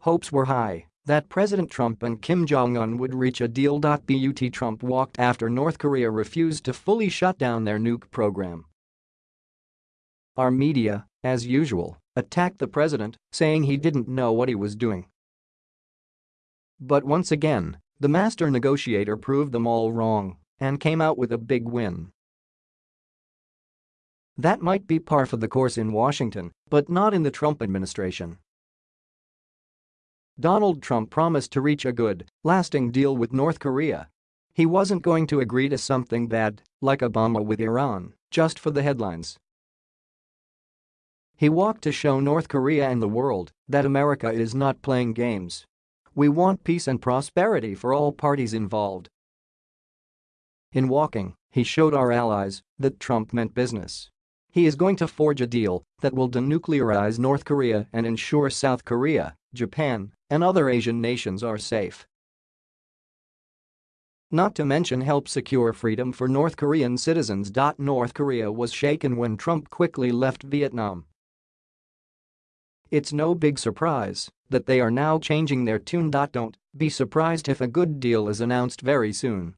Hopes were high that President Trump and Kim Jong-un would reach a deal. But Trump walked after North Korea refused to fully shut down their nuke program. Our media, as usual, attacked the president, saying he didn't know what he was doing. But once again, the master negotiator proved them all wrong and came out with a big win. That might be par for the course in Washington, but not in the Trump administration. Donald Trump promised to reach a good, lasting deal with North Korea. He wasn't going to agree to something bad, like Obama with Iran, just for the headlines. He walked to show North Korea and the world that America is not playing games. We want peace and prosperity for all parties involved. In walking, he showed our allies that Trump meant business. He is going to forge a deal that will denuclearize North Korea and ensure South Korea, Japan, and other Asian nations are safe. Not to mention help secure freedom for North Korean citizens. North Korea was shaken when Trump quickly left Vietnam. It's no big surprise that they are now changing their tune. Don't be surprised if a good deal is announced very soon.